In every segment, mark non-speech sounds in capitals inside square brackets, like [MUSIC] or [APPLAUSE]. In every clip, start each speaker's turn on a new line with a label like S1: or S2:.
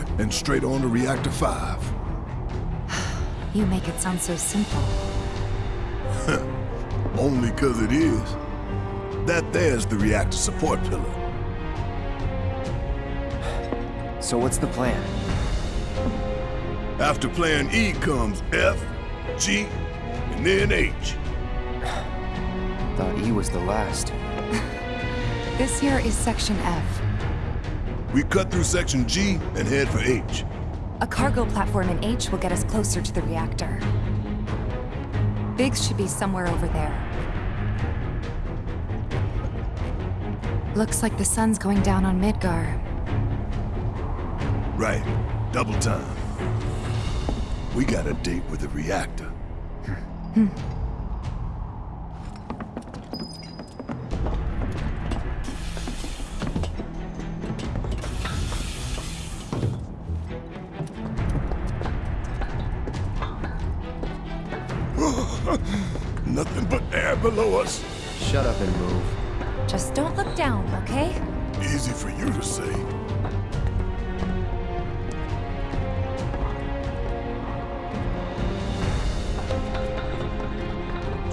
S1: through here and straight on to Reactor 5. [SIGHS]
S2: You make it sound so simple. [LAUGHS]
S1: Only 'cause it is. That there's the reactor support pillar. [SIGHS]
S3: So what's the plan?
S1: After plan E comes F, G, and then H. [SIGHS]
S3: Thought E was the last. [LAUGHS]
S2: This here is Section F.
S1: We cut through section G and head for H.
S2: A cargo platform in H will get us closer to the reactor. Biggs should be somewhere over there. Looks like the sun's going down on Midgar.
S1: Right. Double time. We got a date with the reactor. Nothing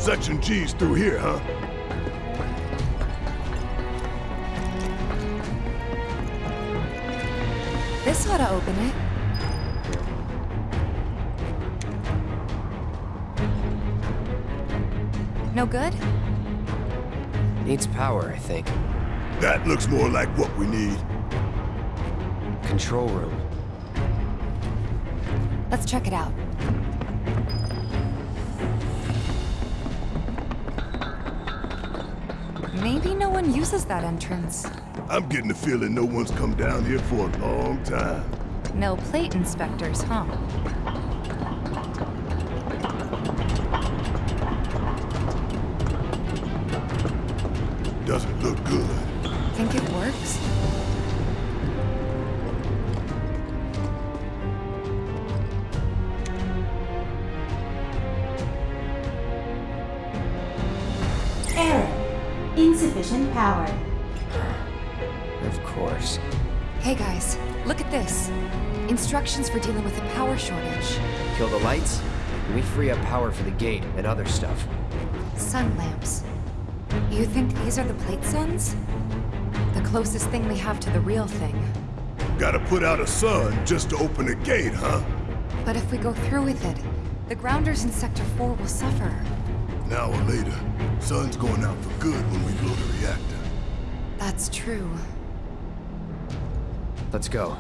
S1: Section G's through here, huh?
S2: This ought to open it. No good?
S3: Needs power, I think.
S1: That looks more like what we need.
S3: Control room.
S2: Let's check it out. Maybe no one uses that entrance.
S1: I'm getting the feeling no one's come down here for a long time.
S2: No plate inspectors, huh? Instructions for dealing with the power shortage.
S3: Kill the lights, and we free up power for the gate and other stuff.
S2: Sun lamps. You think these are the plate suns? The closest thing we have to the real thing.
S1: Gotta put out a sun just to open a gate, huh?
S2: But if we go through with it, the grounders in Sector 4 will suffer.
S1: An hour later, sun's going out for good when we blow the reactor.
S2: That's true.
S3: Let's go.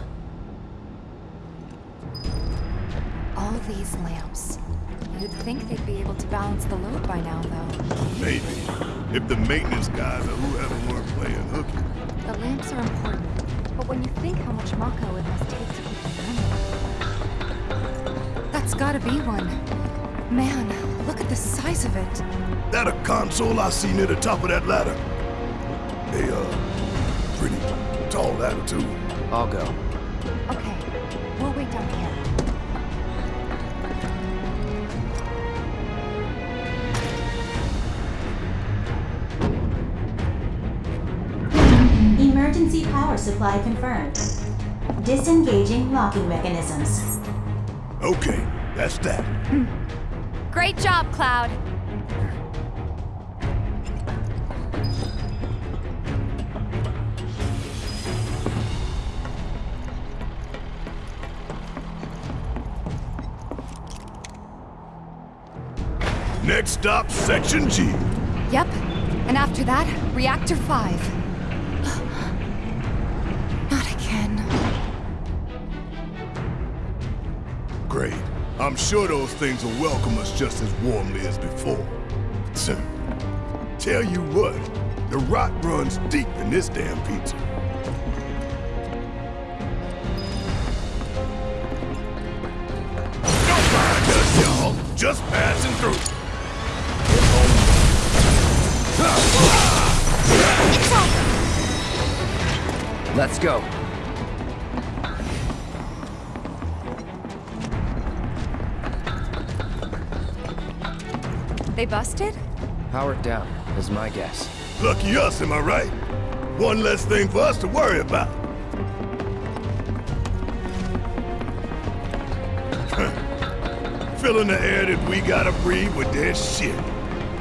S2: All these lamps. You'd think they'd be able to balance the load by now, though.
S1: Maybe. If the maintenance guys or whoever weren't playing hooky.
S2: The lamps are important, but when you think how much Mako it must take to keep them running... That's gotta be one. Man, look at the size of it.
S1: That a console I see near the top of that ladder? A, uh, pretty tall ladder, too.
S3: I'll go.
S4: Emergency power supply confirmed. Disengaging locking mechanisms.
S1: Okay, that's that.
S2: Great job, Cloud.
S1: Next stop, Section G.
S2: Yep, and after that, Reactor 5.
S1: I'm sure those things will welcome us just as warmly as before. So, tell you what, the rot runs deep in this damn pizza. Don't mind us, y'all. Just passing through.
S3: Let's go.
S2: They busted?
S3: Powered down, is my guess.
S1: Lucky us, am I right? One less thing for us to worry about. [LAUGHS] Filling the air that we gotta breathe with their shit.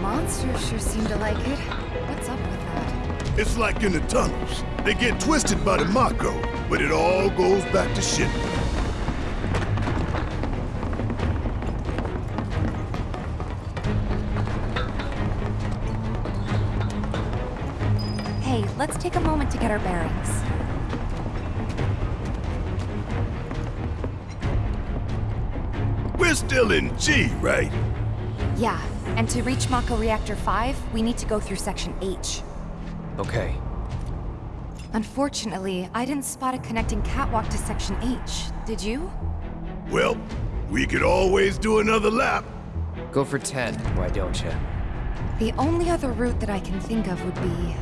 S2: Monsters sure seem to like it. What's up with that?
S1: It's like in the tunnels. They get twisted by the Mako, but it all goes back to shit.
S2: Let's take a moment to get our bearings.
S1: We're still in G, right?
S2: Yeah, and to reach Mako Reactor 5, we need to go through Section H.
S3: Okay.
S2: Unfortunately, I didn't spot a connecting catwalk to Section H. Did you?
S1: Well, we could always do another lap.
S3: Go for 10, why don't you?
S2: The only other route that I can think of would be...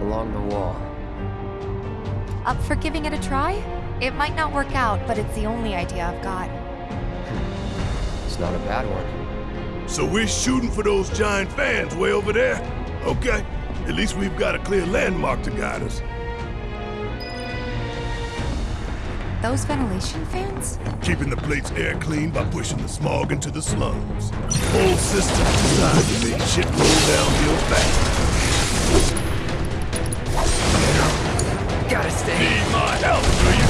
S3: Along the wall.
S2: Up for giving it a try? It might not work out, but it's the only idea I've got.
S3: It's not a bad one.
S1: So we're shooting for those giant fans way over there? Okay. At least we've got a clear landmark to guide us.
S2: Those ventilation fans?
S1: Keeping the plate's air clean by pushing the smog into the slums. Whole system designed to make shit roll downhill fast.
S3: Gotta stay
S1: Need my help, do you?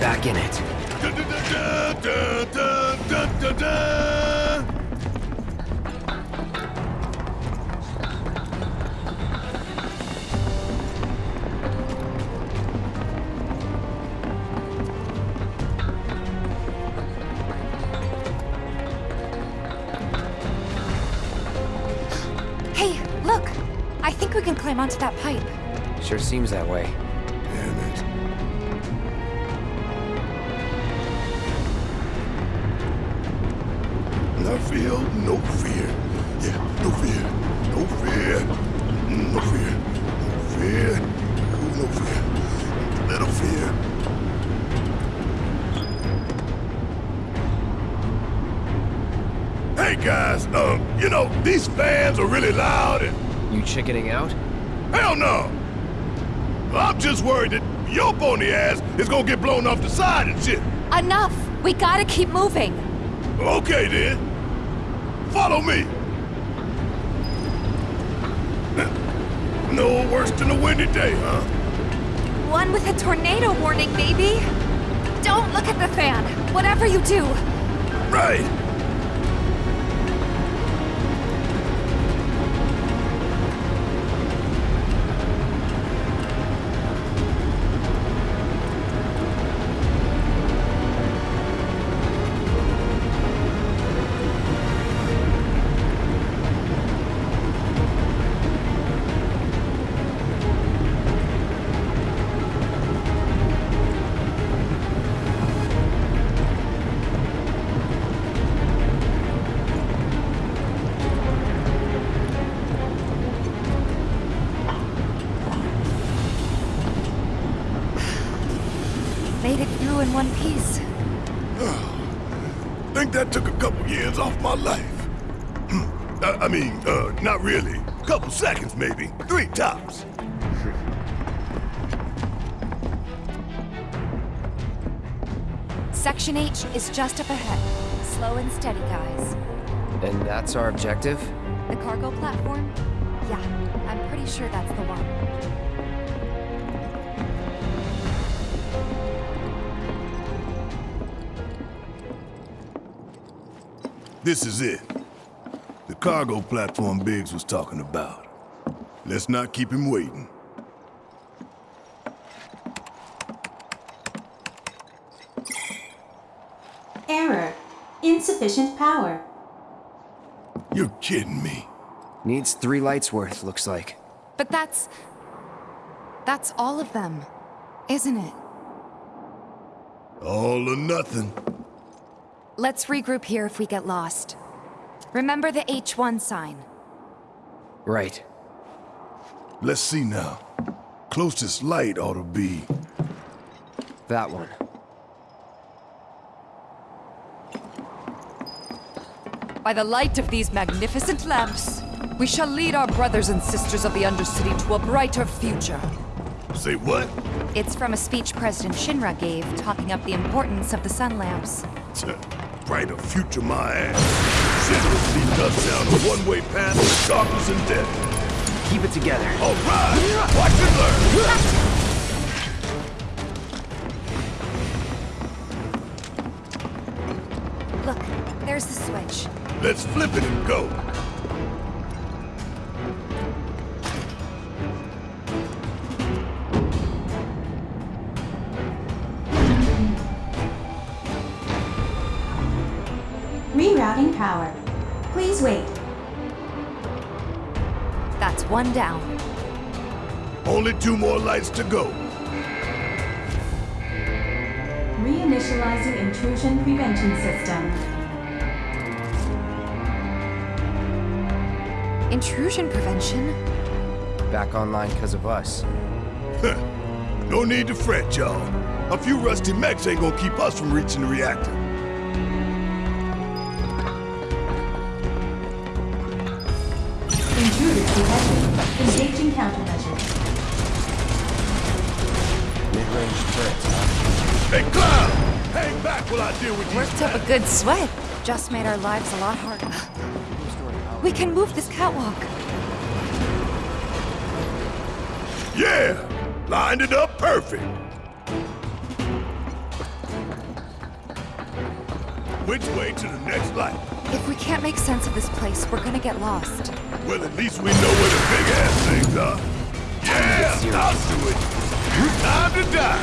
S3: back in it.
S1: Da, da, da.
S2: Hey, look! I think we can climb onto that pipe.
S3: Sure seems that way.
S1: Damn it. No fear, no fear. Yeah, no fear, no fear. No fear, no fear. No fear. Little fear. Hey guys, um, you know, these fans are really loud and
S3: You chickening out?
S1: Hell no! I'm just worried that your pony ass is gonna get blown off the side and shit.
S2: Enough! We gotta keep moving!
S1: Okay then. Follow me. No worse than a windy day, huh?
S2: One with a tornado warning, maybe? Don't look at the fan! Whatever you do!
S1: Right. Mean, uh, not really. A Couple seconds, maybe. Three tops.
S2: Section H is just up ahead. Slow and steady, guys.
S3: And that's our objective?
S2: The cargo platform? Yeah, I'm pretty sure that's the one.
S1: This is it. The cargo platform Biggs was talking about. Let's not keep him waiting.
S4: Error. Insufficient power.
S1: You're kidding me.
S3: Needs three lights worth, looks like.
S2: But that's... That's all of them, isn't it?
S1: All or nothing.
S2: Let's regroup here if we get lost. Remember the H1 sign.
S3: Right.
S1: Let's see now. Closest light ought to be...
S3: That one.
S5: By the light of these magnificent lamps, we shall lead our brothers and sisters of the Undercity to a brighter future.
S1: Say what?
S2: It's from a speech President Shinra gave talking up the importance of the sun lamps.
S1: Bright [LAUGHS] a brighter future my ass. Shinra leads us down a one-way path to darkness and death.
S3: Keep it together.
S1: All right, watch and learn.
S2: Look, there's the switch.
S1: Let's flip it and go.
S2: That's one down.
S1: Only two more lights to go.
S4: Reinitializing intrusion prevention system.
S2: Intrusion prevention?
S3: Back online because of us.
S1: No need to fret, y'all. A few rusty mechs ain't gonna keep us from reaching the reactor.
S4: Engaging countermeasures.
S3: Mid-range turrets, huh?
S1: Hey, Cloud! Hang back while I deal with these
S2: Worked up a good sweat. Just made our lives a lot harder. We can move this catwalk.
S1: Yeah! Lined it up perfect. Which way to the next light?
S2: If we can't make sense of this place, we're gonna get lost.
S1: Well, at least we know where the big ass things are. Yeah,
S3: serious.
S1: I'll do it. Time to die.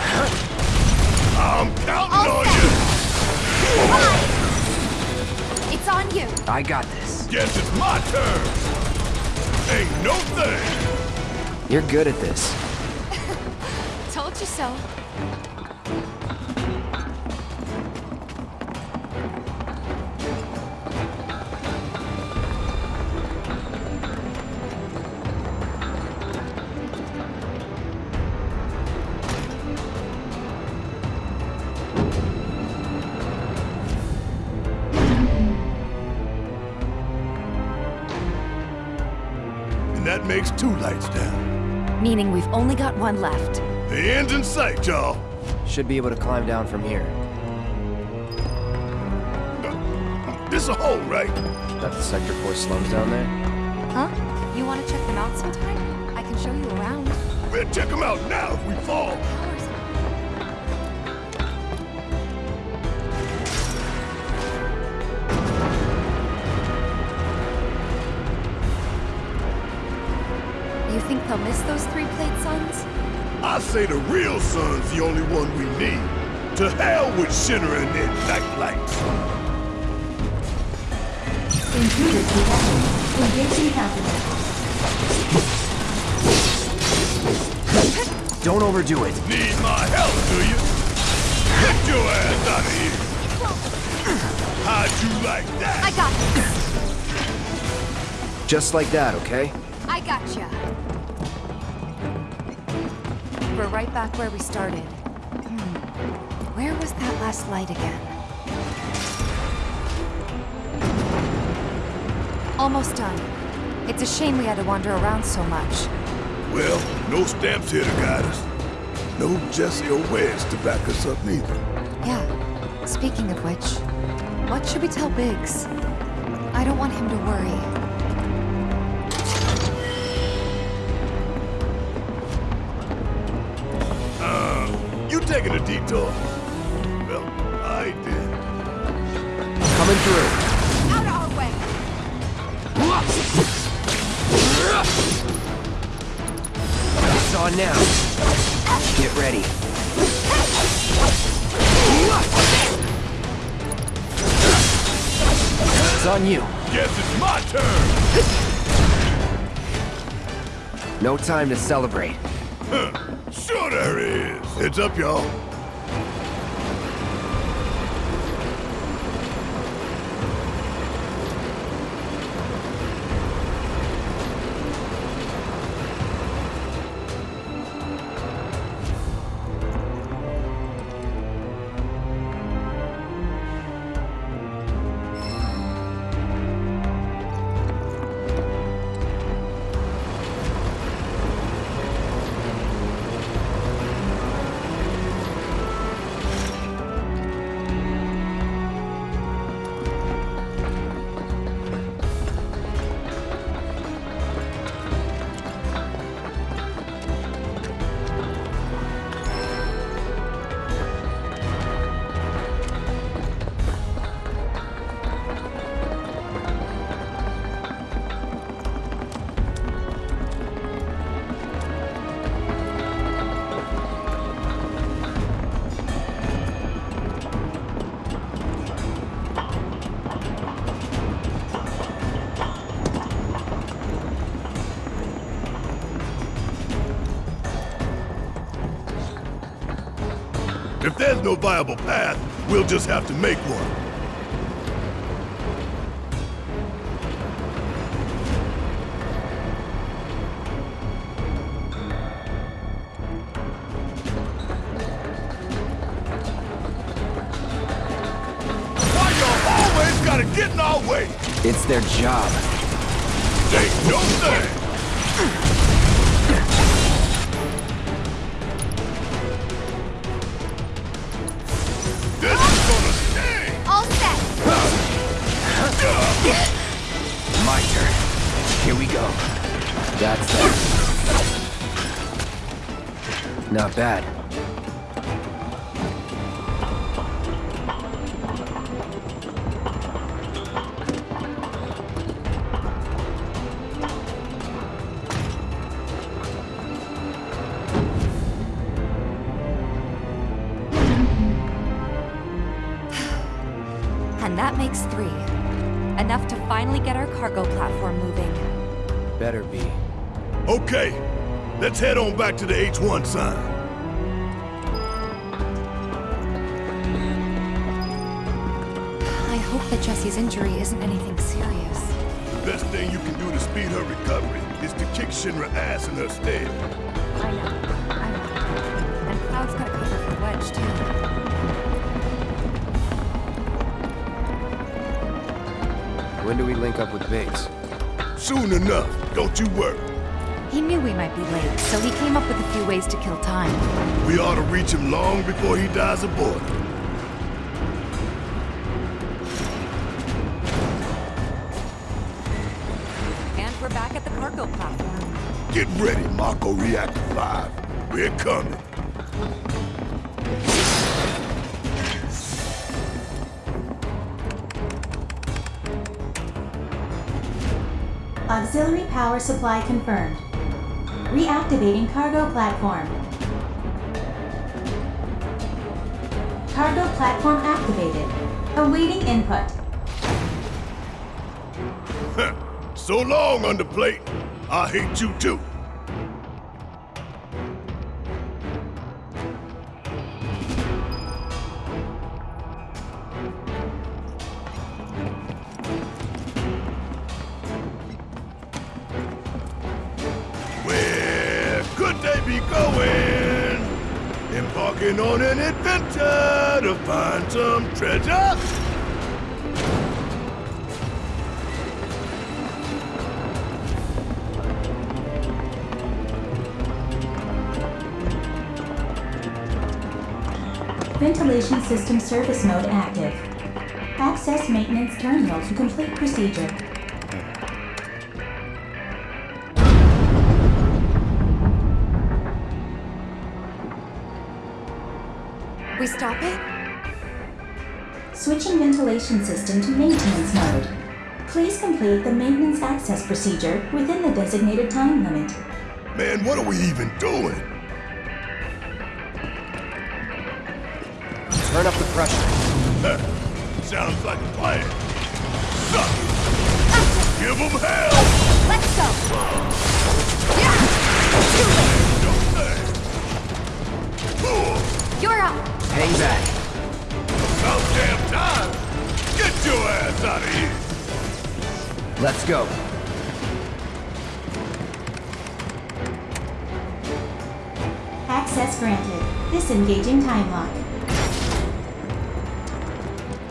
S1: I'm counting
S2: All
S1: on
S2: set. It's on you.
S3: I got this.
S1: you. Guess it's my turn. Ain't no thing.
S3: You're good at this. [LAUGHS]
S2: Told you so.
S1: Makes two lights down.
S2: Meaning we've only got one left.
S1: The end's in sight, y'all.
S3: Should be able to climb down from here.
S1: This a hole, right?
S3: That the Sector 4 slums down there?
S2: Huh? You wanna check them out sometime? I can show you around.
S1: We'll check them out now if we fall.
S2: They'll miss those three-plate suns?
S1: I say the real sun's the only one we need. To hell with Shinra and their night lights.
S4: Detected. Engaging countermeasures.
S3: Don't overdo it.
S1: Need my help, do you? Get your ass out of here. How'd you like that?
S2: I got this.
S3: Just like that, okay?
S2: I gotcha. We're right back where we started. Hmm. Where was that last light again? Almost done. It's a shame we had to wander around so much.
S1: Well, no stamps here to guide us. No Jessie or Wedge to back us up neither.
S2: Yeah. Speaking of which, what should we tell Biggs? I don't want him to worry.
S1: Taking a detour? Well, I did.
S3: Coming through.
S2: Out of our way!
S3: It's on now. Get ready. It's on you.
S1: Guess it's my turn.
S3: No time to celebrate.
S1: Sure there is. Heads up, y'all. There's no viable path, we'll just have to make one. Why y'all always gotta get in our way?
S3: It's their job.
S1: Ain't no thing. This is gonna sting.
S2: All set!
S3: My turn. Here we go. That's that. Not bad. Better be.
S1: Okay, let's head on back to the H1 sign.
S2: I hope that Jessie's injury isn't anything serious.
S1: The best thing you can do to speed her recovery is to kick Shinra ass in her stead.
S2: I know. I know. And Cloud's got a cover for Wedge, too.
S3: When do we link up with Biggs?
S1: Soon enough, don't you worry.
S2: He knew we might be late, so he came up with a few ways to kill time.
S1: We ought to reach him long before he dies aboard.
S2: And we're back at the cargo platform.
S1: Get ready, Mako Reactor 5. We're coming.
S4: Auxiliary power supply confirmed. Reactivating cargo platform. Cargo platform activated. Awaiting input.
S1: So long, underplate. I hate you too. Embarking on an adventure to find some treasure?
S4: Ventilation system service mode active. Access maintenance terminal to complete procedure.
S2: Stop it?
S4: Switching ventilation system to maintenance mode. Please complete the maintenance access procedure within the designated time limit.
S1: Man, what are we even doing?
S3: Turn up the pressure.
S1: Sounds like a plan. Suck it. Give them hell!
S2: Let's go! Yeah!
S1: Don't say. Cool.
S2: late! You're up!
S3: Hang back.
S1: About damn time. Get your ass out of here.
S3: Let's go.
S4: Access granted. Disengaging time lock.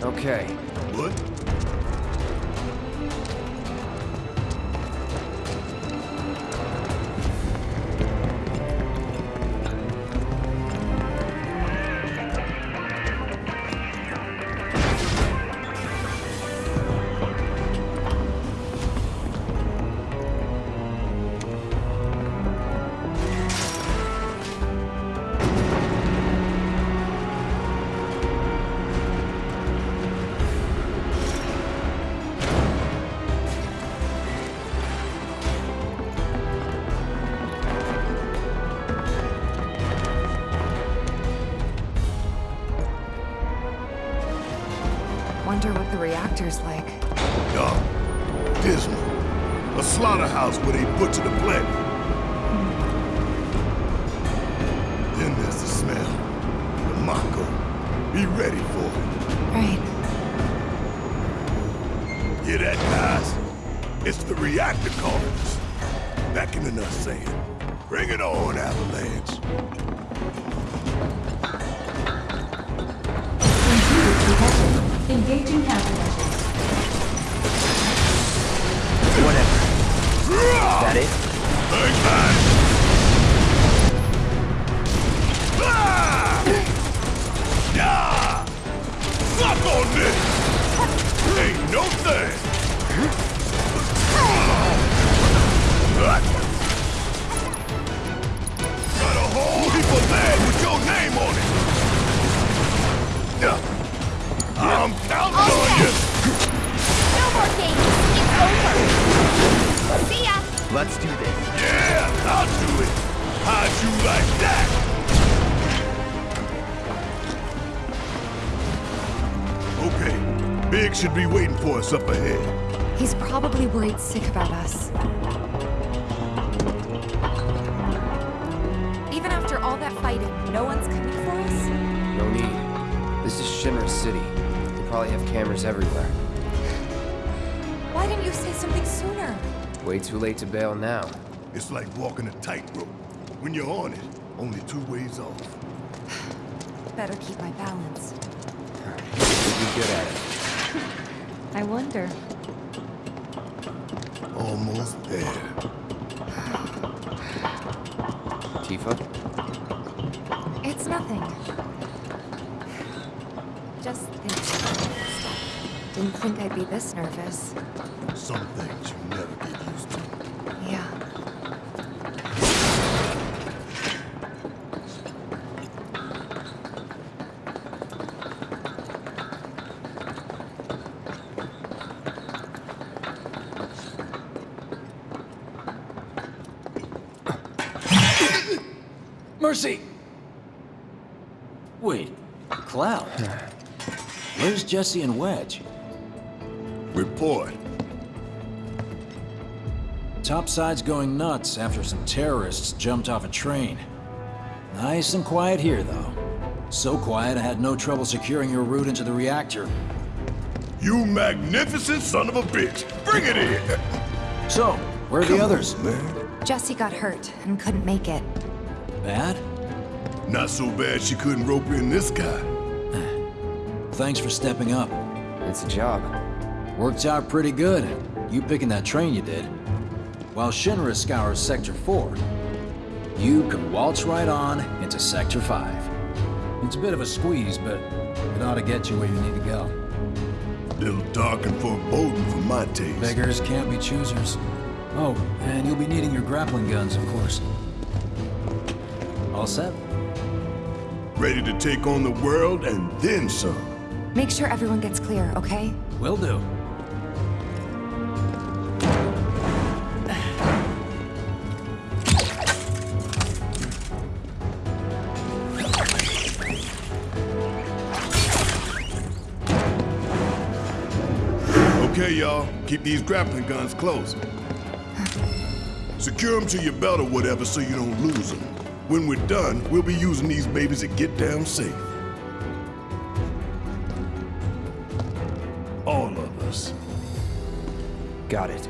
S3: Okay.
S1: What? Slaughterhouse where they butcher the planet. Then there's the smell. The Mako. Be ready for it.
S2: Right.
S1: Hear that, guys? It's the reactor calling us. Beckoning us saying, bring it on, Avalanche.
S4: Intruder detected. Engaging countermeasures.
S3: That it?
S1: Suck on this! Ain't no thing! Got a whole heap of land with your name on it! I'm counting
S3: Let's do this.
S1: Yeah, I'll do it! How'd you like that? Okay, Biggs should be waiting for us up ahead.
S2: He's probably worried sick about us. Even after all that fighting, no one's coming for us?
S3: No need. This is Shinra City. They probably have cameras everywhere.
S2: Why didn't you say something sooner?
S3: Way too late to bail now.
S1: It's like walking a tightrope. When you're on it, only two ways off. [SIGHS]
S2: Better keep my balance.
S3: You'll be good at it. [LAUGHS]
S2: I wonder.
S1: Almost there.
S3: Tifa?
S2: It's nothing. Just thinking. Didn't think I'd be this nervous.
S1: Some things you never get used to.
S2: Yeah.
S6: Mercy! Wait, Cloud. Where's Jessie and Wedge?
S1: Report.
S6: Topside's going nuts after some terrorists jumped off a train. Nice and quiet here, though. So quiet I had no trouble securing your route into the reactor.
S1: You magnificent son of a bitch! Bring it in!
S6: So, where are the others?
S1: Man.
S2: Jessie got hurt and couldn't make it.
S6: Bad?
S1: Not so bad she couldn't rope in this guy. [SIGHS]
S6: Thanks for stepping up.
S3: It's a job.
S6: Worked out pretty good. You picking that train you did. While Shinra scours Sector 4, you can waltz right on into Sector 5. It's a bit of a squeeze, but it ought to get you where you need to go.
S1: Little dark and foreboding for my taste.
S6: Beggars can't be choosers. Oh, and you'll be needing your grappling guns, of course. All set?
S1: Ready to take on the world and then some.
S2: Make sure everyone gets clear, okay?
S6: Will do.
S1: Okay, y'all. Keep these grappling guns close. Secure them to your belt or whatever so you don't lose them. When we're done, we'll be using these babies to get down safe. All of us.
S3: Got it.